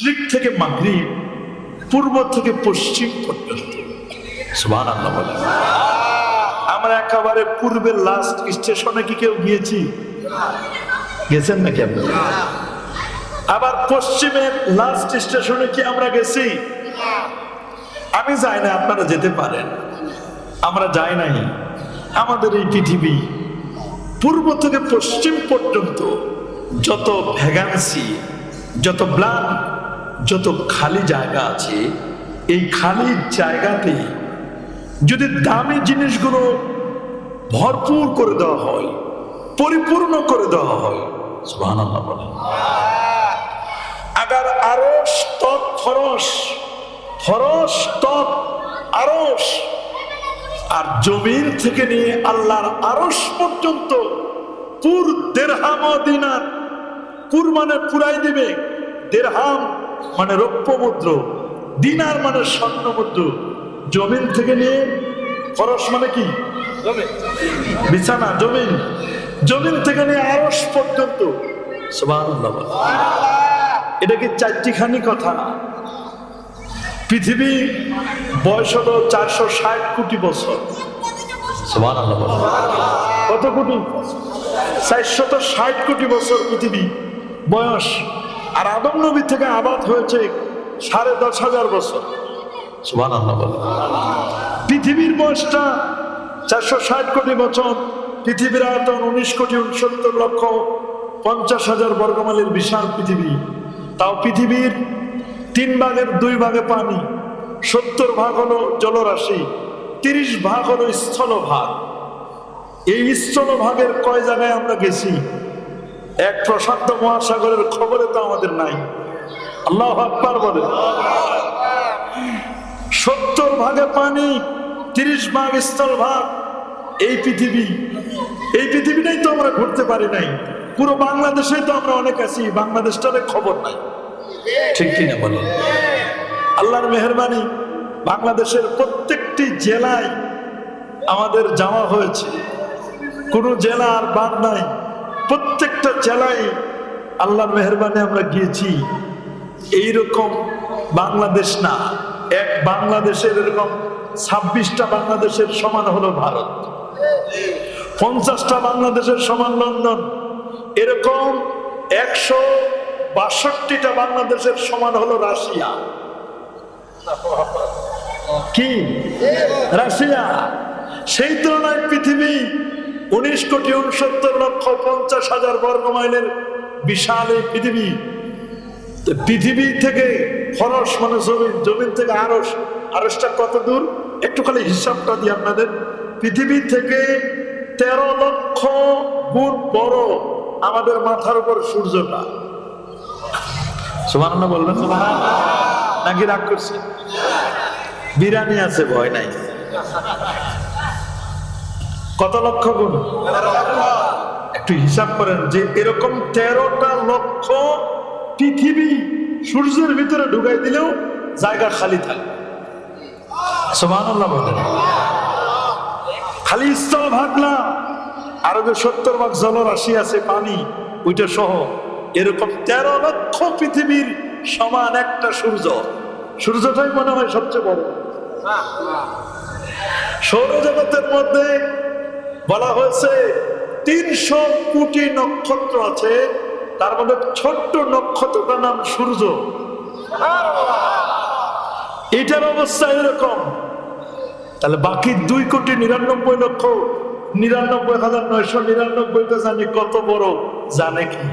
মাশরিক থেকে মাগরিব পূর্ব থেকে পশ্চিম পর্যন্ত। বলেন। আমরা একেবারে পূর্বের লাস্ট স্টেশনে কি কেউ গিয়েছি? গেছেন নাকি আপনি? আবার পশ্চিমের লাস্ট স্টেশনে কি আমরা গেছি? আমি যাই না আপনারা যেতে পারেন। আমরা যাই নাই। আমাদের এই পৃথিবী পূর্ব থেকে পশ্চিম পর্যন্ত যত ভ্যাগান্সি যত ব্লান যত খালি জায়গা আছে, এই খালি জায়গাতে যদি দামি জিনিসগুলো ভরপুর করে দেওয়া হয়, পরিপূর্ণ করে দেওয়া হয় আগার আরস তৎ ফরস ফরস তৎ আরস আর জমির থেকে নিয়ে আল্লাহর আরস পর্যন্ত পুর দেড়হাম দিনার পুর মানে পুরাই দিবে, দেড়হাম মানে রৌপ্য মুদ্র দিনার মানে স্বর্ণ মুদ্র জমিন থেকে নিয়ে ফরস মানে কি? বিছানা জমিন। জমিন থেকে নিয়ে আরস পর্যন্ত। এটা কি চারটিখানি কথা? পৃথিবী বয়স হলো চারশো ষাট কোটি বছর। কত কোটি? চারশত ষাট কোটি বছর পৃথিবী বয়স। আর আদম নবী থেকে আবাদ হয়েছে সাড়ে দশ হাজার বছর। বলে। পৃথিবীর বয়সটা চারশো ষাট কোটি বছর পৃথিবীর আয়তন উনিশ কোটি উনসত্তর লক্ষ পঞ্চাশ হাজার বর্গমাইলের বিশাল পৃথিবী। তাও পৃথিবীর তিন ভাগের দুই ভাগে পানি সত্তর ভাগ হলো জলরাশি তিরিশ ভাগ হলো স্থলভাগ। এই স্থলভাগের কয় জায়গায় আমরা গেছি? এক প্রশান্ত মহাসাগরের খবরে তো আমাদের নাই। আল্লাহ আকবার বলে। সত্তর ভাগে পানি, তিরিশ ভাগ স্থল ভাগ, এই পৃথিবী। এই পৃথিবীটাই তো আমরা ঘুরতে পারি নাই। পুরো বাংলাদেশে তো আমরা অনেক আছি বাংলাদেশটারে খবর নাই। ঠিক কিনা বলেন আল্লাহর মেহরবানি বাংলাদেশের প্রত্যেকটি জেলায় আমাদের যাওয়া হয়েছে। কোনো জেলা আর বাদ নাই। প্রত্যেকটা জেলায় আল্লাহর মেহরবানি আমরা গিয়েছি। এইরকম বাংলাদেশ না। এক বাংলাদেশের এরকম ছাব্বিশটা বাংলাদেশের সমান হলো ভারত। পঞ্চাশটা বাংলাদেশের সমান লন্ডন। এরকম একশো বাষট্টিটা বাংলাদেশের সমান হলো রাশিয়া। কি? রাশিয়া। সেই তুলনায় পৃথিবী উনিশ কোটি উনসত্তর লক্ষ পঞ্চাশ হাজার বর্গ মাইলের বিশাল এই পৃথিবী। পৃথিবী থেকে ফরস মানে জমিন জমিন থেকে আরস, আরসটা কত দূর? একটু খালি হিসাবটা দিই আপনাদের। পৃথিবী থেকে তেরো লক্ষ গুণ বড় আমাদের মাথার উপর সূর্যটা। সুমান বলবেন? নাকি রাগ করছে? বিরানি আছে, ভয় নাই। কত লক্ষ গুণ? একটু হিসাব করেন যে এরকম তেরোটা লক্ষ পৃথিবী সূর্যের ভিতরে ঢুকাই দিলেও জায়গা খালি থাকে। সুবহানাল্লাহ বলেন। খালি স্থল ভাগ না আরও যে সত্তর ভাগ জলরাশি আছে, পানি, ওইটা সহ। এরকম তেরো লক্ষ পৃথিবীর সমান একটা সূর্য। সূর্যটাই মনে হয় সবচেয়ে বড়। সৌরজগতের মধ্যে বলা হয়েছে, তিনশো কোটি নক্ষত্র আছে, তার মধ্যে ছোট্ট নক্ষত্রটার নাম সূর্য। এটার অবস্থা এরকম। তাহলে বাকি দুই কোটি নিরানব্বই লক্ষ, নিরানব্বই হাজার নয়শো নিরানব্বইটা জানি কত বড়, জানে কি?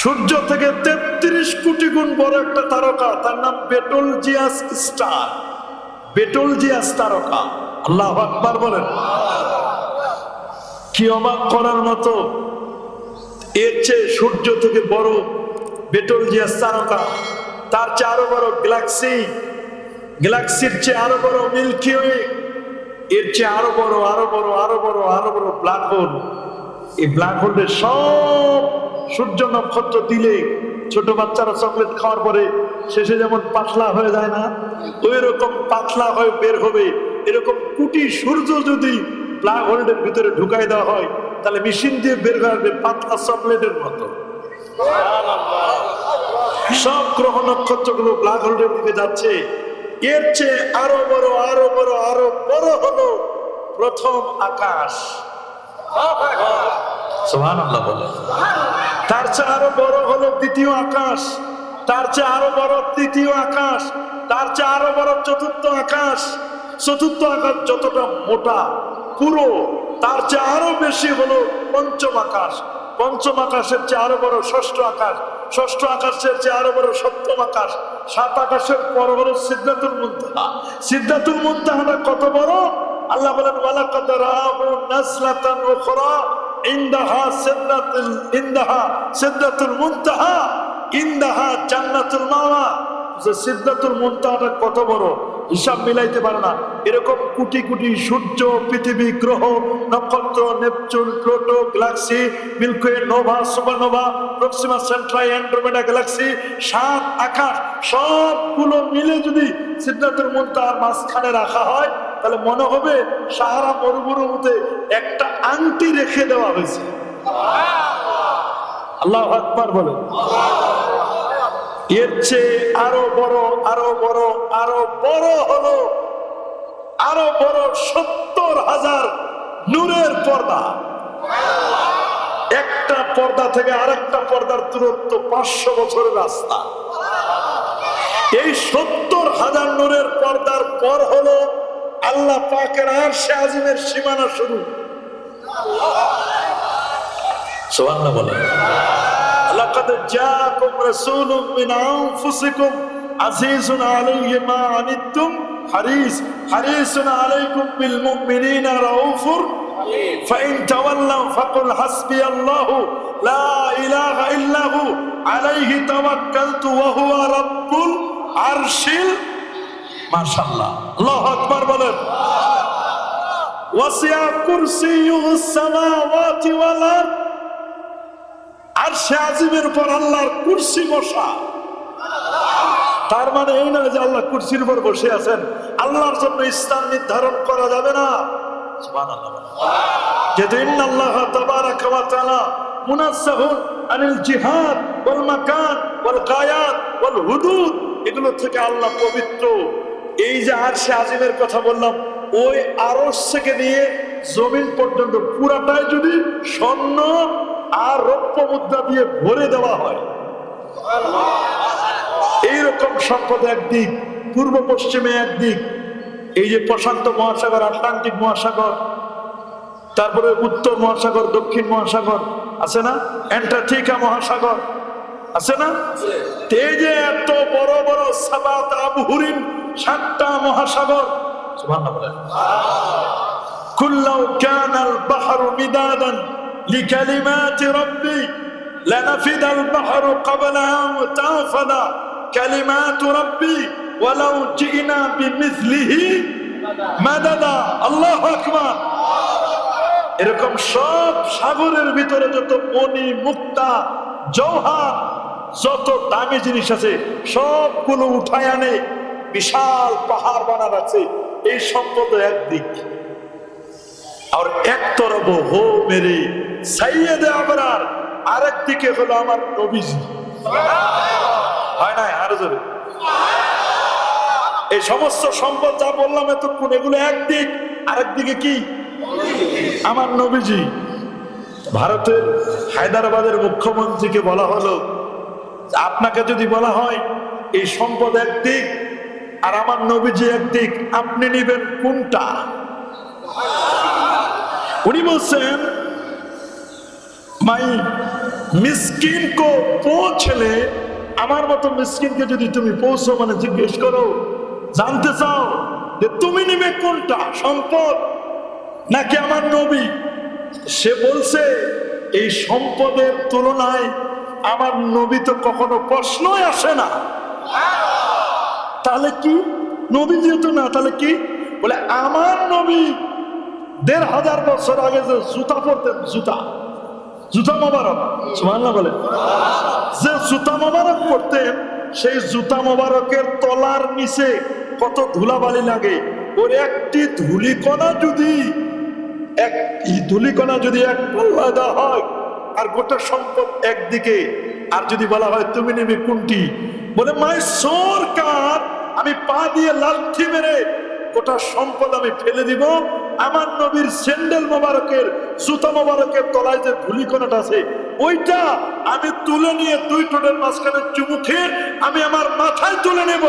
সূর্য থেকে তেত্রিশ কোটি গুণ বড় একটা তারকা, তার নাম Betelgeuse star. Betelgeuse তারকা। আল্লাহ আকবার বলেন। কি অবাক করার মতো এর চেয়ে সূর্য থেকে বড় বেটল জিয়াস তারকা তার চেয়ে আরও বড় গ্যালাক্সি, গ্যালাক্সির চেয়ে আরও বড় মিল্কি ওয়ে, এর চেয়ে আরও বড় আরও বড় আরও বড় আরও বড় ব্ল্যাক হোল। এই ব্ল্যাক হোলের সব সূর্য নক্ষত্র দিলে ছোট বাচ্চারা চকলেট খাওয়ার পরে শেষে যেমন পাতলা হয়ে যায় না ওই রকম পাতলা হয়ে বের হবে। এরকম কোটি সূর্য যদি ব্ল্যাক হোল্ডের ভিতরে ঢুকাই দেওয়া হয়, তাহলে মেশিন দিয়ে বের করবে পাতলা চকলেটের মতো। সব গ্রহ নক্ষত্রগুলো ব্ল্যাক হোল্ডের দিকে যাচ্ছে। এর চেয়ে আরও বড় আরও বড় আরও বড় হলো প্রথম আকাশ। তার চেয়ে আরও বড় হলো দ্বিতীয় আকাশ। তার চেয়ে আরও বড় তৃতীয় আকাশ। তার চেয়ে আরও বড় চতুর্থ আকাশ। চতুর্থ আকাশ যতটা মোটা, পুরো, তার চেয়ে আরও বেশি হলো পঞ্চম আকাশ। পঞ্চম আকাশের চেয়ে আরও বড় ষষ্ঠ আকাশ। ষষ্ঠ আকাশের চেয়ে আরও বড় সপ্তম আকাশ। সাত আকাশের পর হলো সিদ্ধাতুল মুন্তাহা। সিদ্ধাতুল মুন্তাহাটা কত বড়? আল্লাহ বলেন ইনদাহা সিদরাতুল, ইনদাহা মাওয়া। যে সিদ্ধাতুল মুনতাহাটা কত বড়? হিসাব মিলাইতে পারে না। এরকম কোটি কোটি সূর্য, পৃথিবী, গ্রহ, নক্ষত্র, Neptune, Pluto, galaxy Milky Way nova, supernova, Proxima, Centauri, Andromeda, galaxy, সাত, আকাশ, সবগুলো মিলে যদি সিদ্ধাতুল মুনতাহার মাঝখানে রাখা হয়, তাহলে মনে হবে সাহারা মরুভূমিতে একটা আংটি রেখে দেওয়া হয়েছে। আল্লাহ আকবার বলে এর চেয়ে আরও বড় আরও বড় আরও বড় হলো আরো বড় সত্তর হাজার নূরের পর্দা একটা পর্দা থেকে আরেকটা পর্দার দূরত্ব পাঁচশো বছরের রাস্তা এই সত্তর হাজার নূরের পর্দার পর হলো আল্লাহ পাকের আর সে আজিমের সীমানা শুরু সোহান্না বলেন لقد جاءكم رسول من أنفسكم عزيز عليه ما عنتم حريص حريص عليكم بالمؤمنين رؤوف فإن تولوا فقل حسبي الله لا إله إلا هو عليه توكلت وهو رب العرش ما شاء الله الله أكبر بلد وسع كرسيه السماوات والأرض আর সে আজিমের উপর আল্লাহর কুর্সি বসা তার মানে এই নয় যে আল্লাহ কুর্সির উপর বসে আছেন। আল্লাহর জন্য স্থান নির্ধারণ করা যাবে না। যেহেতু ইন্নাল্লাহ তাবারাকা ওয়া তাআলা মুনাজ্জাহুন আনিল জিহাদ হুদুদ। এগুলো থেকে আল্লাহ পবিত্র। এই কথা বললাম, ওই নিয়ে জমিন পর্যন্ত পুরাটাই যদি স্বর্ণ আর রৌপ্য মুদ্রা দিয়ে ভরে দেওয়া হয়। এইরকম সম্পদ একদিক, পূর্ব পশ্চিমে একদিক, এই যে প্রশান্ত মহাসাগর, আটলান্টিক মহাসাগর, তারপরে উত্তর মহাসাগর, দক্ষিণ মহাসাগর, আছে না? অ্যান্টার্কটিকা মহাসাগর, আছে না? এই যে এত বড় বড় সাবাত আবহরিন সাতটা মহাসাগর কুল্লাউ মিদাদান কালিমাতু রাব্বি ওয়ালাউ জিনা বিমিসলিহি মাদাদা। আল্লাহু আকবার। এরকম সব সাগরের ভিতরে যত মণি, মুক্তা জৌহার যত দামি জিনিস আছে, সবগুলো উঠায় আনে। বিশাল পাহাড় বানা আছে। এই সম্পদ একদিক। আর এক তরব হো মেরে সাইয়েদে আবরার, আরেক দিকে হলো আমার নবীজি। হয় না আরও জোরে। এই সমস্ত সম্পদ যা বললাম এতক্ষণ, এগুলো একদিক, আরেক দিকে কি? আমার নবীজি, ভারতের হায়দ্রাবাদের মুখ্যমন্ত্রীকে বলা হলো আপনাকে যদি বলা হয়, এই সম্পদ একদিক আর আমার নবীজি একদিক, আপনি নিবেন কোনটা? উনি বলছেন, মাই মিসকিন কো পৌঁছলে আমার মতো মিসকিনকে যদি তুমি পৌঁছো মানে জিজ্ঞেস করো, জানতে চাও যে তুমি নিবে কোনটা, সম্পদ? নাকি আমার নবী? সে বলছে, এই সম্পদের তুলনায় আমার নবী তো কখনো প্রশ্নই আসে না। তাহলে কি? নবী যেহেতু না, তাহলে কি? বলে, আমার নবী দেড় হাজার বছর আগে যে জুতা পরতেন, জুতা। জুতা মোবারক, সুবহানাল্লাহ বলে যে জুতা মোবারক পরতেন সেই জুতা মোবারকের তলার নিচে কত ধুলাবালি লাগে। ওর একটি ধুলিকণা যদি এক ধুলিকণা যদি এক পাল্লা দেওয়া হয়, আর গোটা সম্পদ একদিকে, আর যদি বলা হয়, তুমি নেবে কোনটি? বলে, মাই সোর কার আমি পা দিয়ে লাথি মেরে গোটা সম্পদ আমি ফেলে দিব। আমার নবীর স্যান্ডেল মোবারকের জুতা মোবারকের তলায় যে ধুলিকণাটা আছে, ওইটা আমি তুলে নিয়ে দুই টোটের মাঝখানে চুমুখে আমি আমার মাথায় তুলে নেব।